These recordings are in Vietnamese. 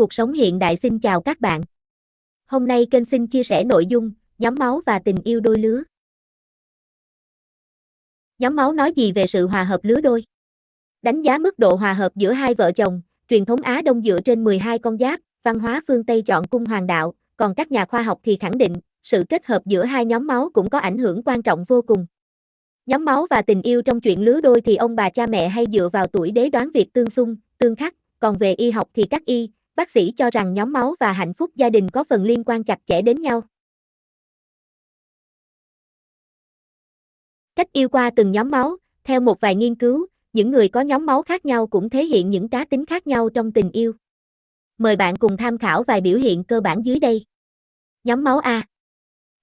Cuộc sống hiện đại xin chào các bạn. Hôm nay kênh xin chia sẻ nội dung nhóm máu và tình yêu đôi lứa. Nhóm máu nói gì về sự hòa hợp lứa đôi? Đánh giá mức độ hòa hợp giữa hai vợ chồng, truyền thống Á Đông dựa trên 12 con giáp, văn hóa phương Tây chọn cung hoàng đạo, còn các nhà khoa học thì khẳng định, sự kết hợp giữa hai nhóm máu cũng có ảnh hưởng quan trọng vô cùng. Nhóm máu và tình yêu trong chuyện lứa đôi thì ông bà cha mẹ hay dựa vào tuổi đế đoán việc tương xung, tương khắc, còn về y học thì các y, bác sĩ cho rằng nhóm máu và hạnh phúc gia đình có phần liên quan chặt chẽ đến nhau. Cách yêu qua từng nhóm máu, theo một vài nghiên cứu, những người có nhóm máu khác nhau cũng thể hiện những cá tính khác nhau trong tình yêu. Mời bạn cùng tham khảo vài biểu hiện cơ bản dưới đây. Nhóm máu A.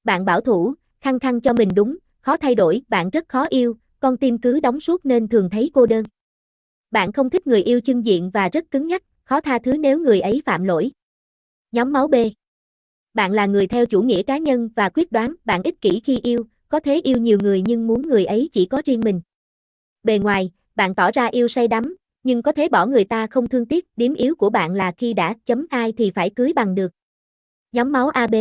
Bạn bảo thủ, khăng khăng cho mình đúng, khó thay đổi, bạn rất khó yêu, con tim cứ đóng suốt nên thường thấy cô đơn. Bạn không thích người yêu chân diện và rất cứng nhắc, khó tha thứ nếu người ấy phạm lỗi. Nhóm máu B. Bạn là người theo chủ nghĩa cá nhân và quyết đoán, bạn ích kỷ khi yêu, có thể yêu nhiều người nhưng muốn người ấy chỉ có riêng mình. Bề ngoài, bạn tỏ ra yêu say đắm, nhưng có thể bỏ người ta không thương tiếc, điểm yếu của bạn là khi đã chấm ai thì phải cưới bằng được. Nhóm máu AB.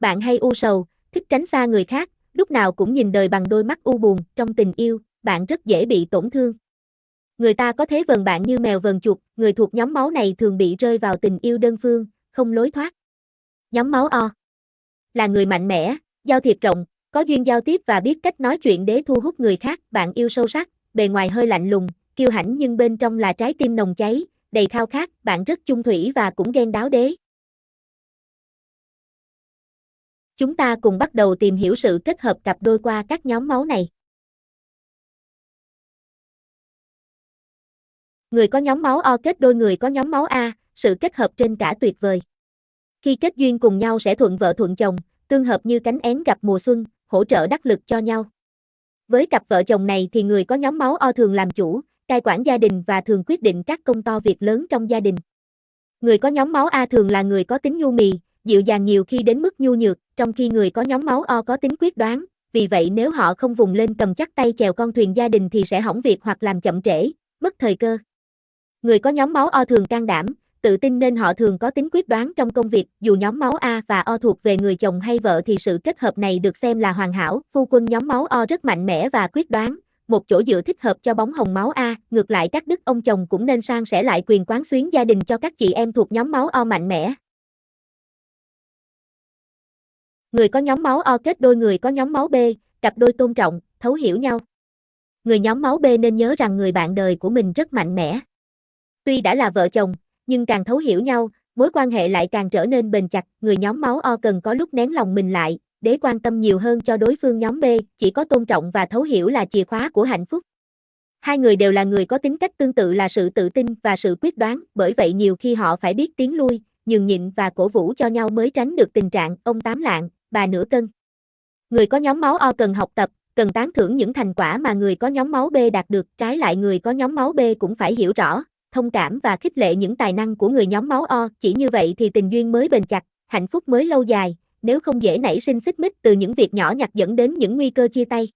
Bạn hay u sầu, thích tránh xa người khác, lúc nào cũng nhìn đời bằng đôi mắt u buồn, trong tình yêu, bạn rất dễ bị tổn thương. Người ta có thế vần bạn như mèo vần chuột, người thuộc nhóm máu này thường bị rơi vào tình yêu đơn phương, không lối thoát. Nhóm máu O là người mạnh mẽ, giao thiệp rộng, có duyên giao tiếp và biết cách nói chuyện để thu hút người khác, bạn yêu sâu sắc, bề ngoài hơi lạnh lùng, kiêu hãnh nhưng bên trong là trái tim nồng cháy, đầy khao khát, bạn rất chung thủy và cũng ghen đáo đế. Chúng ta cùng bắt đầu tìm hiểu sự kết hợp cặp đôi qua các nhóm máu này. Người có nhóm máu O kết đôi người có nhóm máu A, sự kết hợp trên cả tuyệt vời. Khi kết duyên cùng nhau sẽ thuận vợ thuận chồng, tương hợp như cánh én gặp mùa xuân, hỗ trợ đắc lực cho nhau. Với cặp vợ chồng này thì người có nhóm máu O thường làm chủ, cai quản gia đình và thường quyết định các công to việc lớn trong gia đình. Người có nhóm máu A thường là người có tính nhu mì, dịu dàng nhiều khi đến mức nhu nhược, trong khi người có nhóm máu O có tính quyết đoán, vì vậy nếu họ không vùng lên cầm chắc tay chèo con thuyền gia đình thì sẽ hỏng việc hoặc làm chậm trễ, mất thời cơ. Người có nhóm máu O thường can đảm, tự tin nên họ thường có tính quyết đoán trong công việc, dù nhóm máu A và O thuộc về người chồng hay vợ thì sự kết hợp này được xem là hoàn hảo. Phu quân nhóm máu O rất mạnh mẽ và quyết đoán, một chỗ dựa thích hợp cho bóng hồng máu A, ngược lại các đức ông chồng cũng nên sang sẻ lại quyền quán xuyến gia đình cho các chị em thuộc nhóm máu O mạnh mẽ. Người có nhóm máu O kết đôi người có nhóm máu B, cặp đôi tôn trọng, thấu hiểu nhau. Người nhóm máu B nên nhớ rằng người bạn đời của mình rất mạnh mẽ. Tuy đã là vợ chồng, nhưng càng thấu hiểu nhau, mối quan hệ lại càng trở nên bền chặt, người nhóm máu O cần có lúc nén lòng mình lại, để quan tâm nhiều hơn cho đối phương nhóm B, chỉ có tôn trọng và thấu hiểu là chìa khóa của hạnh phúc. Hai người đều là người có tính cách tương tự là sự tự tin và sự quyết đoán, bởi vậy nhiều khi họ phải biết tiến lui, nhường nhịn và cổ vũ cho nhau mới tránh được tình trạng ông tám lạng, bà nửa cân. Người có nhóm máu O cần học tập, cần tán thưởng những thành quả mà người có nhóm máu B đạt được, trái lại người có nhóm máu B cũng phải hiểu rõ, thông cảm và khích lệ những tài năng của người nhóm máu O, chỉ như vậy thì tình duyên mới bền chặt, hạnh phúc mới lâu dài, nếu không dễ nảy sinh xích mích từ những việc nhỏ nhặt dẫn đến những nguy cơ chia tay.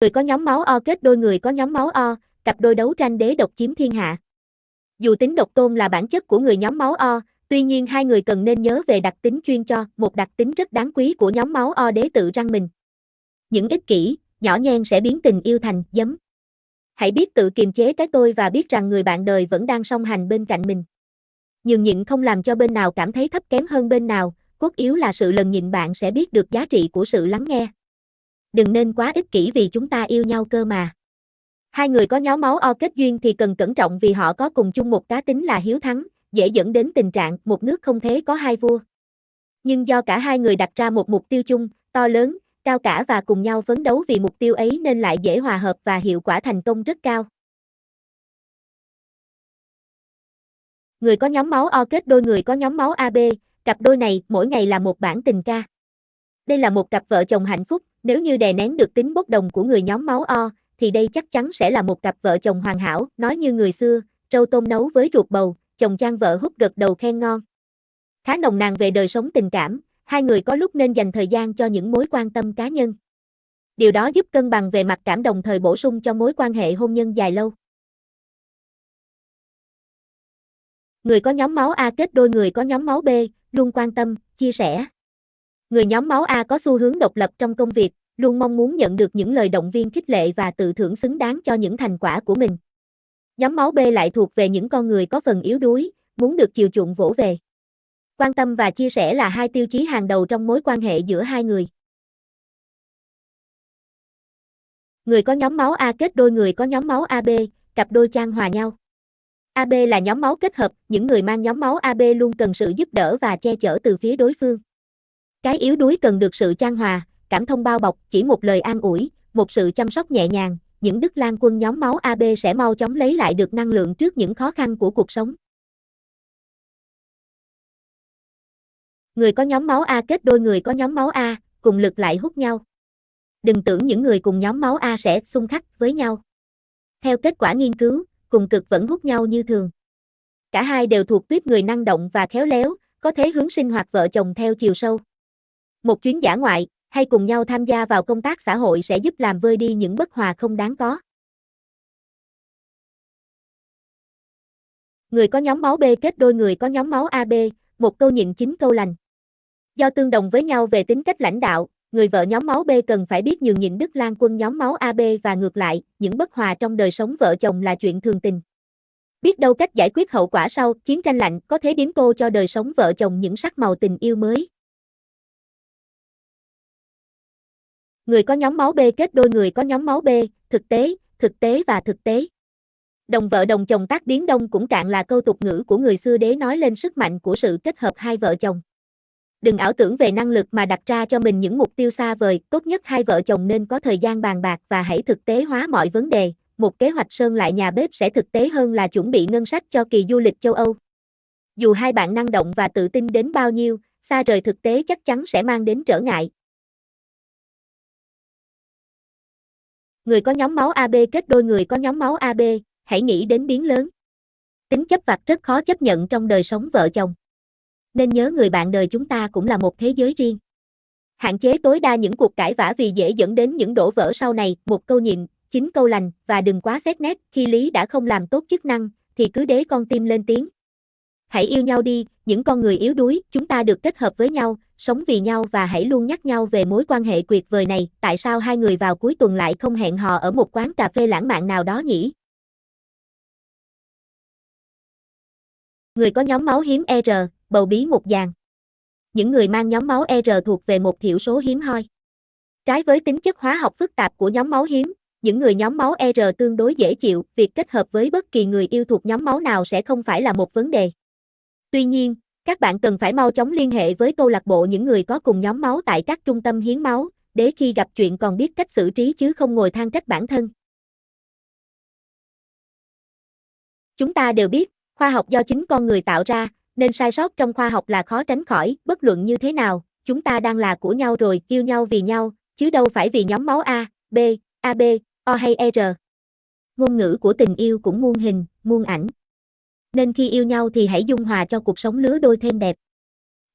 Người có nhóm máu O kết đôi người có nhóm máu O, cặp đôi đấu tranh đế độc chiếm thiên hạ. Dù tính độc tôn là bản chất của người nhóm máu O, tuy nhiên hai người cần nên nhớ về đặc tính chuyên cho, một đặc tính rất đáng quý của nhóm máu O đế tự răng mình. Những ích kỷ, nhỏ nhen sẽ biến tình yêu thành giấm. Hãy biết tự kiềm chế cái tôi và biết rằng người bạn đời vẫn đang song hành bên cạnh mình. Nhường nhịn không làm cho bên nào cảm thấy thấp kém hơn bên nào, cốt yếu là sự lần nhịn bạn sẽ biết được giá trị của sự lắng nghe. Đừng nên quá ích kỷ vì chúng ta yêu nhau cơ mà. Hai người có nhóm máu O kết duyên thì cần cẩn trọng vì họ có cùng chung một cá tính là hiếu thắng, dễ dẫn đến tình trạng một nước không thế có hai vua. Nhưng do cả hai người đặt ra một mục tiêu chung, to lớn, cao cả và cùng nhau phấn đấu vì mục tiêu ấy nên lại dễ hòa hợp và hiệu quả thành công rất cao. Người có nhóm máu O kết đôi người có nhóm máu AB, cặp đôi này mỗi ngày là một bản tình ca. Đây là một cặp vợ chồng hạnh phúc, nếu như đè nén được tính bốc đồng của người nhóm máu O, thì đây chắc chắn sẽ là một cặp vợ chồng hoàn hảo, nói như người xưa, trâu tôm nấu với ruột bầu, chồng trang vợ hút gật đầu khen ngon. Khá nồng nàn về đời sống tình cảm, hai người có lúc nên dành thời gian cho những mối quan tâm cá nhân. Điều đó giúp cân bằng về mặt cảm đồng thời bổ sung cho mối quan hệ hôn nhân dài lâu. Người có nhóm máu A kết đôi người có nhóm máu B, luôn quan tâm, chia sẻ. Người nhóm máu A có xu hướng độc lập trong công việc, luôn mong muốn nhận được những lời động viên khích lệ và tự thưởng xứng đáng cho những thành quả của mình. Nhóm máu B lại thuộc về những con người có phần yếu đuối, muốn được chiều chuộng vỗ về. Quan tâm và chia sẻ là hai tiêu chí hàng đầu trong mối quan hệ giữa hai người. Người có nhóm máu A kết đôi người có nhóm máu AB, cặp đôi trang hòa nhau. AB là nhóm máu kết hợp, những người mang nhóm máu AB luôn cần sự giúp đỡ và che chở từ phía đối phương. Cái yếu đuối cần được sự trang hòa, cảm thông bao bọc, chỉ một lời an ủi, một sự chăm sóc nhẹ nhàng, những đức lan quân nhóm máu AB sẽ mau chóng lấy lại được năng lượng trước những khó khăn của cuộc sống. Người có nhóm máu A kết đôi người có nhóm máu A, cùng lực lại hút nhau. Đừng tưởng những người cùng nhóm máu A sẽ xung khắc với nhau. Theo kết quả nghiên cứu, cùng cực vẫn hút nhau như thường. Cả hai đều thuộc tuyếp người năng động và khéo léo, có thế hướng sinh hoạt vợ chồng theo chiều sâu. Một chuyến giả ngoại, hay cùng nhau tham gia vào công tác xã hội sẽ giúp làm vơi đi những bất hòa không đáng có. Người có nhóm máu B kết đôi người có nhóm máu AB, một câu nhịn chín câu lành. Do tương đồng với nhau về tính cách lãnh đạo, người vợ nhóm máu B cần phải biết nhường nhịn Đức Lan quân nhóm máu AB và ngược lại, những bất hòa trong đời sống vợ chồng là chuyện thường tình. Biết đâu cách giải quyết hậu quả sau chiến tranh lạnh có thể điếm cô cho đời sống vợ chồng những sắc màu tình yêu mới. Người có nhóm máu B kết đôi người có nhóm máu B, thực tế, thực tế và thực tế. Đồng vợ đồng chồng tác biến đông cũng cạn là câu tục ngữ của người xưa đế nói lên sức mạnh của sự kết hợp hai vợ chồng. Đừng ảo tưởng về năng lực mà đặt ra cho mình những mục tiêu xa vời, tốt nhất hai vợ chồng nên có thời gian bàn bạc và hãy thực tế hóa mọi vấn đề. Một kế hoạch sơn lại nhà bếp sẽ thực tế hơn là chuẩn bị ngân sách cho kỳ du lịch châu Âu. Dù hai bạn năng động và tự tin đến bao nhiêu, xa rời thực tế chắc chắn sẽ mang đến trở ngại. Người có nhóm máu AB kết đôi người có nhóm máu AB, hãy nghĩ đến biến lớn. Tính chấp vặt rất khó chấp nhận trong đời sống vợ chồng. Nên nhớ người bạn đời chúng ta cũng là một thế giới riêng. Hạn chế tối đa những cuộc cãi vã vì dễ dẫn đến những đổ vỡ sau này, một câu nhịn, chín câu lành, và đừng quá xét nét, khi lý đã không làm tốt chức năng, thì cứ đế con tim lên tiếng. Hãy yêu nhau đi, những con người yếu đuối, chúng ta được kết hợp với nhau, sống vì nhau và hãy luôn nhắc nhau về mối quan hệ tuyệt vời này, tại sao hai người vào cuối tuần lại không hẹn hò ở một quán cà phê lãng mạn nào đó nhỉ? Người có nhóm máu hiếm er bầu bí một dàn. Những người mang nhóm máu R thuộc về một thiểu số hiếm hoi. Trái với tính chất hóa học phức tạp của nhóm máu hiếm, những người nhóm máu R tương đối dễ chịu, việc kết hợp với bất kỳ người yêu thuộc nhóm máu nào sẽ không phải là một vấn đề. Tuy nhiên, các bạn cần phải mau chóng liên hệ với câu lạc bộ những người có cùng nhóm máu tại các trung tâm hiến máu, để khi gặp chuyện còn biết cách xử trí chứ không ngồi than trách bản thân. Chúng ta đều biết, khoa học do chính con người tạo ra, nên sai sót trong khoa học là khó tránh khỏi, bất luận như thế nào, chúng ta đang là của nhau rồi, yêu nhau vì nhau, chứ đâu phải vì nhóm máu A, B, AB, O hay e, R. Ngôn ngữ của tình yêu cũng muôn hình, muôn ảnh nên khi yêu nhau thì hãy dung hòa cho cuộc sống lứa đôi thêm đẹp.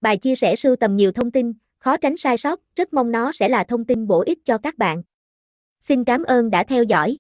Bài chia sẻ sưu tầm nhiều thông tin, khó tránh sai sót, rất mong nó sẽ là thông tin bổ ích cho các bạn. Xin cảm ơn đã theo dõi.